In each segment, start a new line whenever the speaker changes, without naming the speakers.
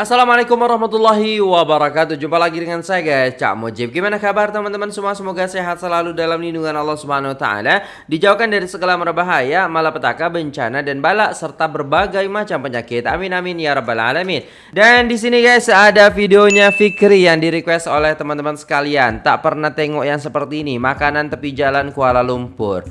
Assalamualaikum warahmatullahi wabarakatuh. Jumpa lagi dengan saya guys. Cak Mujib. Gimana kabar teman-teman semua? Semoga sehat selalu dalam lindungan Allah Subhanahu Wa Taala. Dijauhkan dari segala merbahaya Malapetaka, bencana dan balak Serta berbagai macam penyakit. Amin amin ya rabbal alamin. Dan di sini guys ada videonya Fikri Yang di request oleh teman-teman sekalian. Tak pernah tengok yang seperti ini. Makanan tepi jalan Kuala Lumpur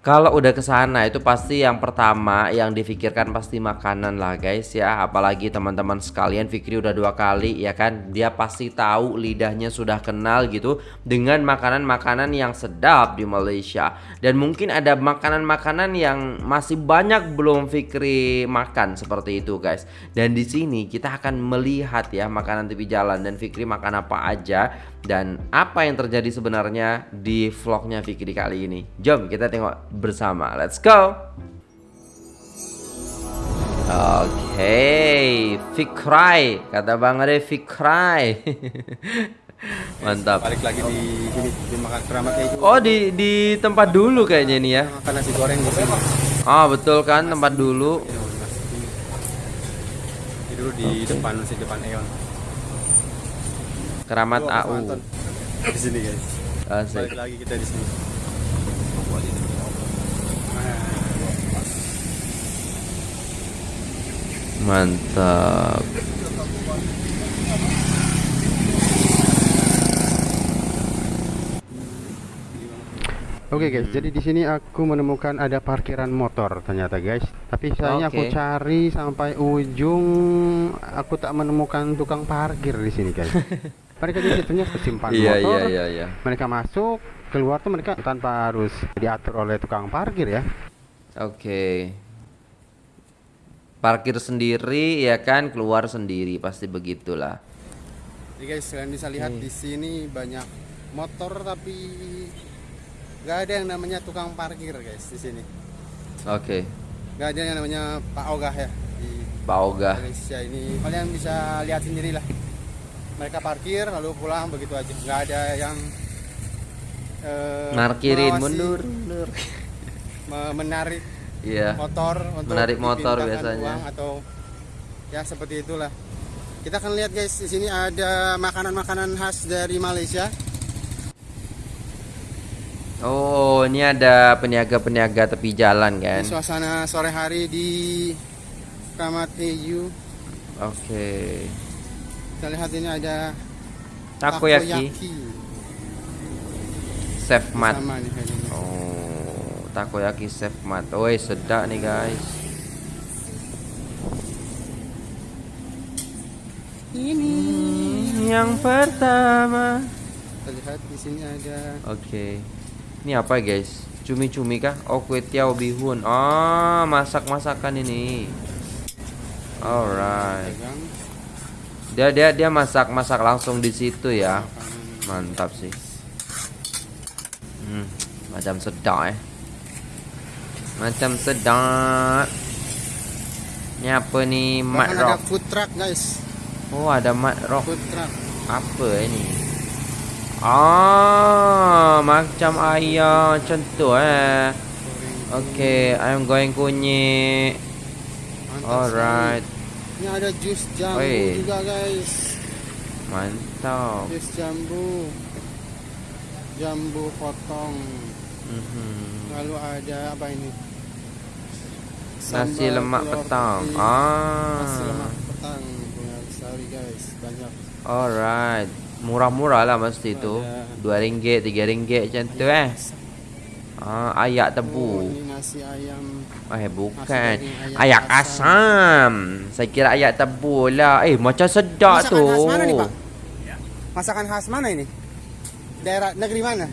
kalau udah ke sana itu pasti yang pertama yang difikirkan pasti makanan lah guys ya. Apalagi teman-teman sekalian Fikri udah dua kali ya kan? Dia pasti tahu lidahnya sudah kenal gitu dengan makanan-makanan yang sedap di Malaysia. Dan mungkin ada makanan-makanan yang masih banyak belum Fikri makan seperti itu guys. Dan di sini kita akan melihat ya makanan tepi jalan. Dan Fikri makan apa aja dan apa yang terjadi sebenarnya di vlognya Fikri kali ini. Jom kita tengok bersama. Let's go. Oke, okay. Fikrai kata Bang Ade Fikrai. Mantap.
Balik lagi di sini di makan keramat kayak
Oh di di tempat dulu kayaknya ini ya.
Makan nasi goreng di sini.
Ah betul kan tempat dulu.
Ini dulu di depan nasi depan Eon.
Keramat
Tuh,
AU.
Di sini guys.
Asik.
Balik lagi kita di sini.
Mantap.
Oke guys, jadi di sini aku menemukan ada parkiran motor ternyata guys. Tapi sayangnya aku
Oke.
cari sampai ujung, aku tak menemukan tukang parkir di sini guys. Mereka di situnya simpan
Iya
motor,
iya iya iya.
mereka masuk, keluar tuh mereka tanpa harus diatur oleh tukang parkir ya.
Oke. Parkir sendiri ya kan, keluar sendiri pasti begitulah.
Jadi guys, kalian bisa lihat di sini banyak motor tapi nggak ada yang namanya tukang parkir guys di sini.
Oke.
Nggak ada yang namanya Pak Ogah ya di
Pak Ogah.
Malaysia ini. Kalian bisa lihat sendiri lah. Mereka parkir lalu pulang begitu aja. Nggak ada yang eh,
Markirin
mengawasi,
mundur, mundur.
me- menarik
Iya.
motor untuk
Menarik motor biasanya.
uang atau ya seperti itulah. Kita akan lihat guys di sini ada makanan-makanan khas dari Malaysia.
Oh, ini ada peniaga-peniaga tepi jalan kan?
Ini suasana sore hari di Kramat EU.
Oke.
Kita lihat ini ada
Takoyaki, Chef Mat. Oh, takoyaki Chef Mat. Woi, sedap nih guys.
Ini
Yang pertama.
kita lihat di sini ada
Oke. Ini apa guys? Cumi-cumi kah? Oh, kue tiaw bihun. Oh, masak-masakan ini. Alright. Dia dia dia masak-masak langsung di situ ya. Mantap sih. Hmm, macam sedap eh. Macam sedap. Ini apa nih? Mat
Bahkan ada
rock.
food truck guys.
Oh, ada mat rock.
Food truck.
Apa ini? Ah, macam ayam tu eh. Okay, I'm going kunyit. Alright.
Ini ada jus jambu
Oi.
juga guys.
mantap.
Jus jambu. Jambu potong.
Mhm.
Lalu ada apa ini?
Nasi
Sambal
lemak
telur
petang.
putih. Nasi
Ah,
lemak petang. Punya Sorry guys, banyak.
alright. Murah-murah lah mesti itu. Dua ringgit, tiga ringgit macam tu eh. Ah, ayak
Oh,
tebu.
ini nasi ayam.
Eh bukan.
daging
Ayak
ayak
asam. Saya kira ayak tebu lah. Eh macam sedap
Masakan
tu.
khas mana nih pak? Masakan khas mana ini? Daerah negeri mana?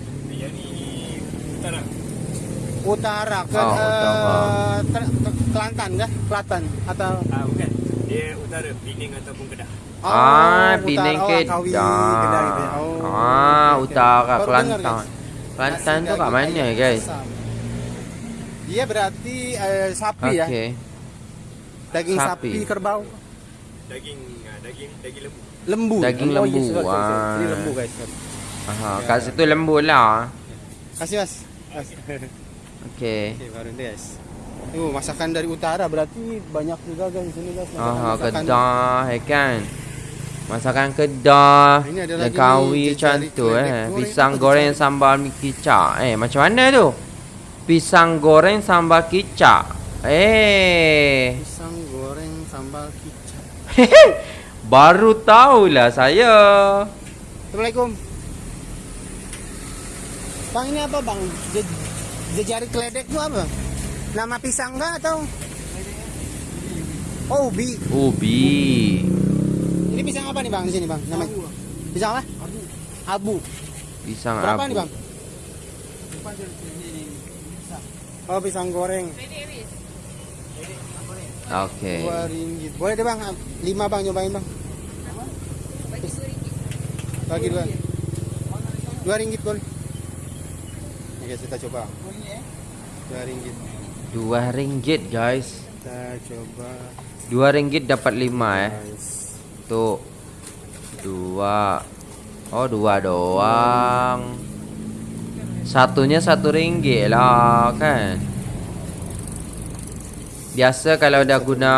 Utara. Ke,
Oh, utara.
eh, ter- ke- Kelantan kah? Kelantan atau?
Ah, bukan. Dia utara Pening ataupun Kedah.
Oh,
ah,
utara.
Penang
Oh,
Kedah.
Kedah gitu ya. Oh,
ah,
oke.
utara
dengar,
Kelantan.
guys.
Kelantan
Nasi
tu kat
daging
mana
ayam
guys?
Dia berarti eh, sapi ya?
Okey.
Daging sapi,
Sapi.
kerbau.
Daging ah, daging daging lembu.
Lembu.
Daging
oh,
lembu,
Yes, sorry, sorry, sorry. Ini lembu guys.
Aha, kat situ lembu lah.
Kasih mas. Mas.
Okey.
Oke, baru ini guys. Tuh, masakan dari utara berarti banyak juga guys di sini guys.
Ah,
masakan-masakan.
Kedah, ya kan? Masakan Kedah,
Ini ada
dan
lagi
kawi
nih,
macam tu eh. Pisang goreng sambal mi kicap. Eh, macam mana tu? Pisang goreng sambal kicap. Eh,
Pisang goreng sambal kicap.
baru tahulah saya.
Assalamualaikum. Bang ini apa bang? Je- jejari keledek itu apa? Nama pisang enggak atau? Oh, ubi.
Ubi.
Ini pisang apa nih bang di sini bang? Namanya? Pisang apa? Abu.
Pisang
Berapa
abu.
nih bang? Oh pisang goreng.
Oke.
Dua ringgit. Boleh deh bang. Lima bang nyobain bang. Bagi dua. Dua ringgit boleh. Oke kita coba. Dua ringgit.
Dua ringgit guys.
Kita coba.
Dua ringgit dapat lima eh.
Guys.
Tuh. Dua. Oh dua doang. Satunya satu ringgit lah kan. Biasa kalau dah guna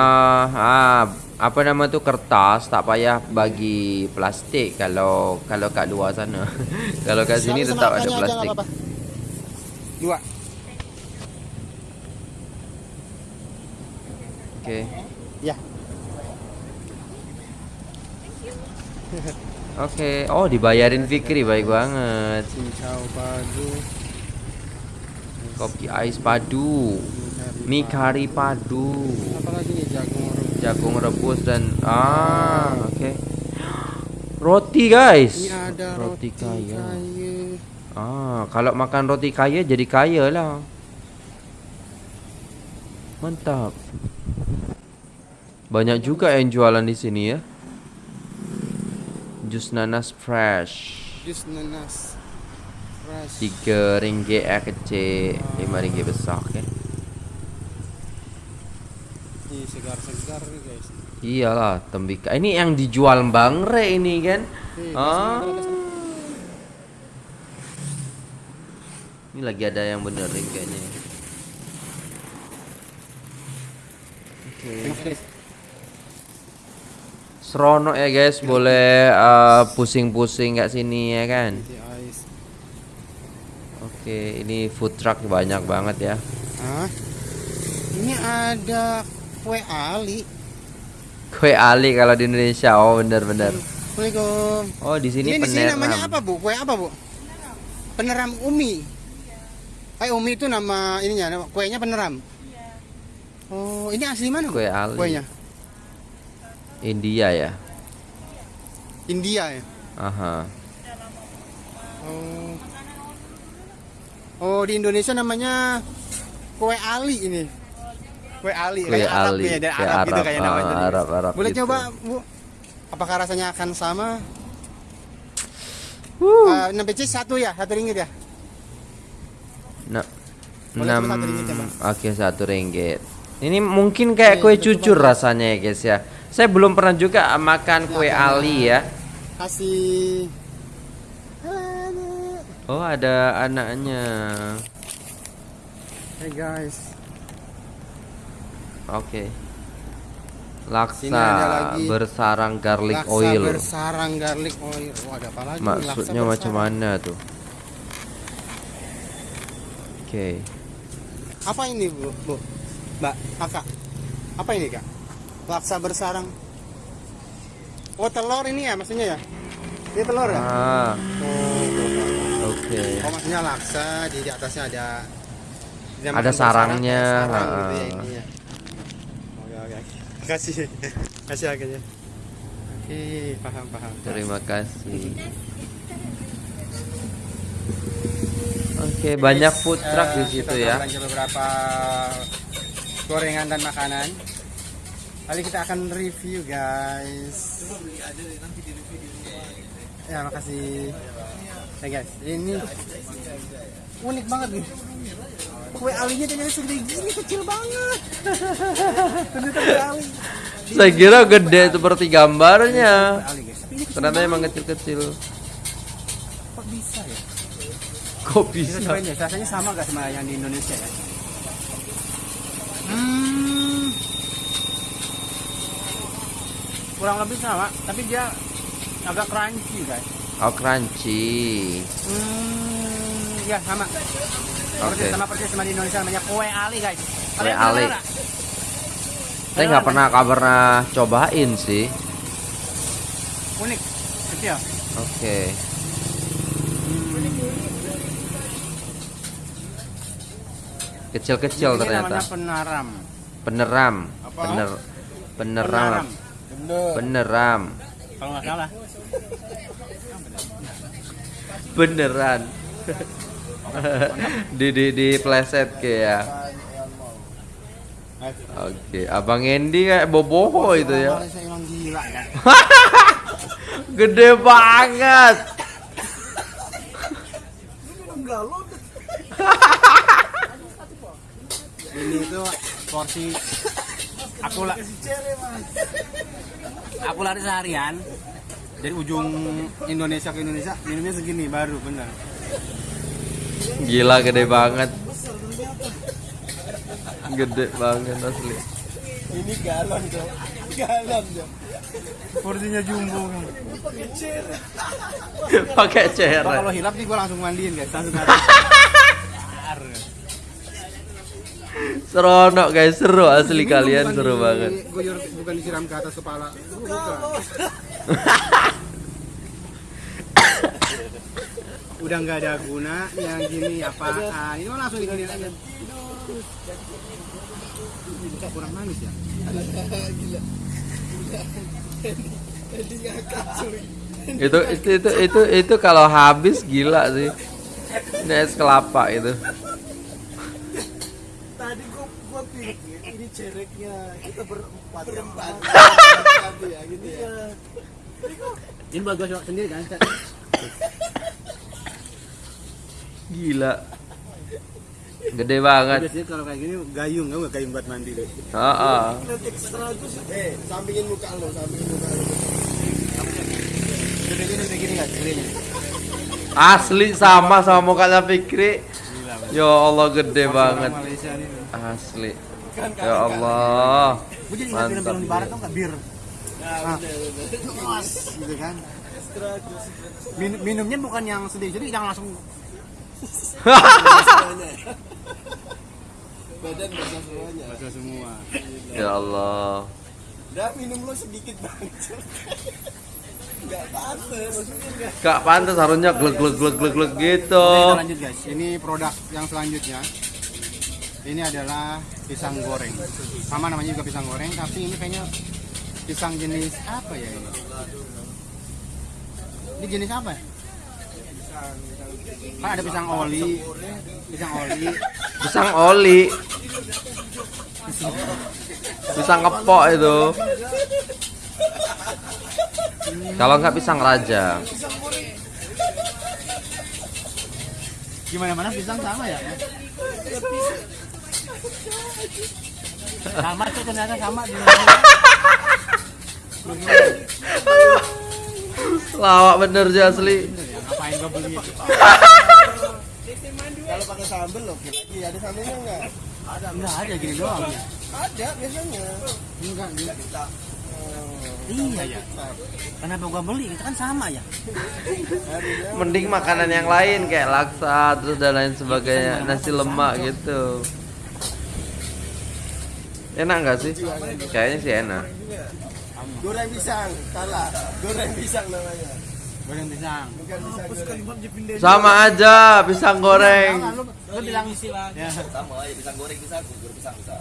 ah, apa nama tu kertas tak payah bagi plastik kalau kalau kat luar sana. kalau kat sini
Sama-
tetap
sama
ada plastik.
nggak apa-apa. Dua.
Okey.
Ya.
Okey. Oh dibayarin Fikri baik banget. Kopi ais padu. Mi kari padu.
Jagung rebus.
jagung rebus dan ah oke roti guys
ada roti,
kaya. ah kalau makan roti kaya jadi kaya lah mantap banyak juga yang jualan di sini ya jus nanas fresh
Jus nanas. Fresh.
tiga ringgit eh kecil lima ringgit besar okay?
Ini segar-segar nih guys.
iyalah tembikar ini yang dijual bang Re ini kan
Nih,
ah
di sana,
Ini lagi ada yang benerin kayaknya. Oke.
sana.
Seronok ya guys, boleh uh, pusing-pusing kat sini ya kan. Oke, ini food truck banyak banget ya.
Hah? Ini ada kue Ali.
Kue Ali kalau di Indonesia. Oh, bener-bener.
Assalamualaikum.
Oh, di sini
Ini di sini
peneram.
namanya apa, Bu? Kue apa, Bu? Peneram Umi. Eh, Umi itu nama ininya, kuenya peneram. Oh, ini asli mana, Bu?
Kue Ali.
Kuenya.
India ya.
India ya.
Aha.
Oh. Oh, di Indonesia namanya kue Ali ini. Kue Ali,
Kue
kayak Arab
Ali,
ya, dari
kayak
Arab, gitu
Arab,
kayak
ah,
namanya. tadi.
Arab, Arab
Boleh
gitu.
coba, Bu? Apakah rasanya akan sama?
Wuh.
Uh, 6 pc satu ya, satu ringgit ya.
Nah, enam.
ya?
Oke, satu ringgit. Ini mungkin kayak
Oke,
kue cucur rasanya ya guys ya. Saya belum pernah juga makan kue
Nah,
Ali ya.
Kasih.
Oh, ada anaknya.
Hey guys.
Oke.
Sini
Laksa
lagi.
bersarang garlic
Laksa
oil.
bersarang garlic oil. Wah, ada apa lagi?
Maksudnya macam
bersarang.
mana tuh? Oke.
Apa ini, Bu? Bu? Mbak, Kakak. Apa ini, Kak? Laksa bersarang. Oh, telur ini ya maksudnya ya? Ini telur ya?
Ah,
Oh,
oke.
oh, maksudnya laksa, di, di atasnya ada
Ada sarangnya,
kayak sarang gitu ya
ah.
intinya. Oke, oke. Kasih. Kasih akhirnya. Oke, paham, paham.
Terima kasih. Oke, banyak food truck di
Eh,
situ ya.
beberapa gorengan dan makanan. Kali kita akan review guys. Ya makasih. Ya guys, ini unik banget nih. Kue alinya ternyata segede gini kecil banget. ternyata kue ali.
Saya kira gede seperti gambarnya. Ternyata emang kecil-kecil.
Kok bisa ya?
Kok bisa?
ya, rasanya sama gak sama yang di Indonesia ya? Kurang lebih sama, tapi dia agak crunchy guys.
Oh crunchy.
Hmm, ya sama.
Oke.
Persis sama persis sama di Indonesia namanya kue ali guys.
Kue ali. Saya nggak pernah pernah cobain sih.
Unik, kecil.
Oke. Kecil-kecil
Ini
ternyata.
penaram.
Peneram.
Apa?
Bener. Peneram.
Penaram.
Peneram.
Kalau nggak salah.
Beneran. di di di pleset kayak. Oke, Abang Endi kayak boboho itu ya.
Kan.
Gede banget.
Ini tuh porsi aku lah. Aku lari seharian dari ujung Indonesia ke Indonesia minumnya segini baru bener.
Gila gede banget. Gede banget asli.
Ini galon tuh, galon tuh. Porsinya jumbo kan.
Pakai ceret.
kalau hilap nih gue langsung mandiin guys, langsung taruh.
Seronok guys, seru asli
Ini
kalian
bukan
seru
di-
banget.
Guyur, bukan disiram ke atas kepala. Bukan. Udah nggak ada guna yang gini apaan? Ini langsung digini aja. Kurang manis ya?
Itu itu itu itu itu kalau habis gila sih. Ini es kelapa itu.
Tadi gua gua pikir ini cereknya kita berempat. Berempat. ya gitu ya.
Ini buat gue sendiri kan?
Gila. Gede banget.
Biasanya kalau kayak gini gayung, nggak gayung buat mandi deh.
Heeh.
Eh, sampingin muka lo, sampingin muka lo.
Gini, gini nggak? Gedenya.
Asli sama sama mukanya Fikri. Ya Allah gede
Orang
banget. Asli. Ya Allah.
Gue jadi ingat film-film di barat tuh bir. Nah, Mas, gitu kan. Min- minumnya bukan yang sedih-sedih, yang langsung
Badan basah semuanya.
basah semua.
Ya Allah.
Udah minum lo sedikit banget. Enggak pantas.
Gak pantas harusnya glek glek glek glek glek gitu.
Oke, kita lanjut guys. Ini produk yang selanjutnya. Ini adalah pisang goreng. Sama namanya juga pisang goreng, tapi ini kayaknya pisang jenis apa ya ini? Ini jenis apa? ya? Kan ada pisang oli, pisang oli,
Pisang oli. Pisang kepok itu. Kalau nggak pisang raja.
gimana mana pisang sama ya? Sama tuh ternyata sama di
Lawak bener sih asli.
Ngapain gua beli?
Kalau pakai sambel oke lagi. Ada sambelnya enggak?
Enggak ada gini doang ya.
Ada biasanya.
Enggak, enggak. Iya ya. Kenapa gua beli? Itu kan sama ya.
Mending makanan yang lain kayak laksa terus dan lain sebagainya, nasi lemak gitu. Enak nggak sih? Kayaknya sih enak.
goreng pisang, salah. Goreng pisang namanya.
Goreng pisang.
Sama aja pisang goreng.
Lu, bilang ya.
sama ya pisang goreng bisa gugur pisang bisa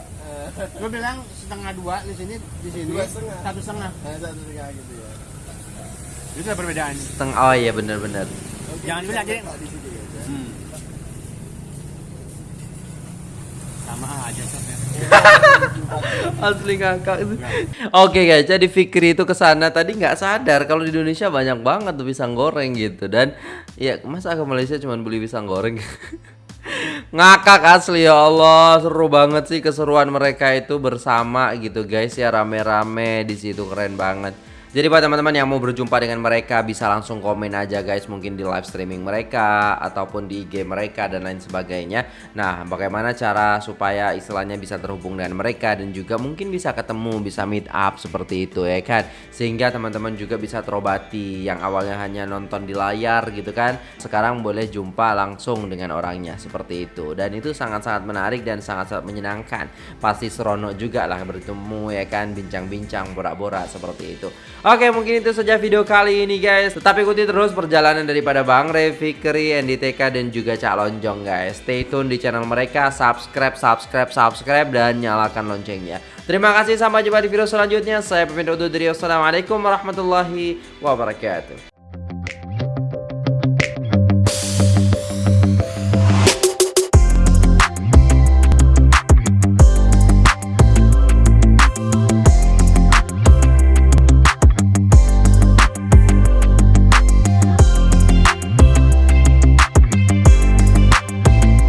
Lu bilang setengah dua di sini, di sini
Dua setengah.
satu setengah.
Nah, satu setengah gitu ya.
Itu ada perbedaan.
Setengah oh iya bener-bener.
Jangan dibilang jadi.
Di situ ya.
Hmm. Sama aja.
Asli ngakak. Oke guys, jadi Fikri itu ke sana tadi nggak sadar kalau di Indonesia banyak banget tuh pisang goreng gitu dan ya masa ke Malaysia cuma beli pisang goreng. ngakak asli ya Allah seru banget sih keseruan mereka itu bersama gitu guys ya rame-rame di situ keren banget Jadi buat teman-teman yang mau berjumpa dengan mereka bisa langsung komen aja guys mungkin di live streaming mereka ataupun di IG mereka dan lain sebagainya. Nah, bagaimana cara supaya istilahnya bisa terhubung dengan mereka dan juga mungkin bisa ketemu, bisa meet up seperti itu ya kan. Sehingga teman-teman juga bisa terobati yang awalnya hanya nonton di layar gitu kan. Sekarang boleh jumpa langsung dengan orangnya seperti itu. Dan itu sangat-sangat menarik dan sangat-sangat menyenangkan. Pasti seronok juga lah bertemu ya kan bincang-bincang borak-borak seperti itu. Oke mungkin itu saja video kali ini guys. Tetap ikuti terus perjalanan daripada Bang Re, Fikri, NDTK dan juga Cak Lonjong guys. Stay tune di channel mereka Subscribe, subscribe, subscribe dan nyalakan loncengnya. Terima kasih sampai jumpa di video selanjutnya. Saya pamit undur diri Wassalamualaikum warahmatullahi wabarakatuh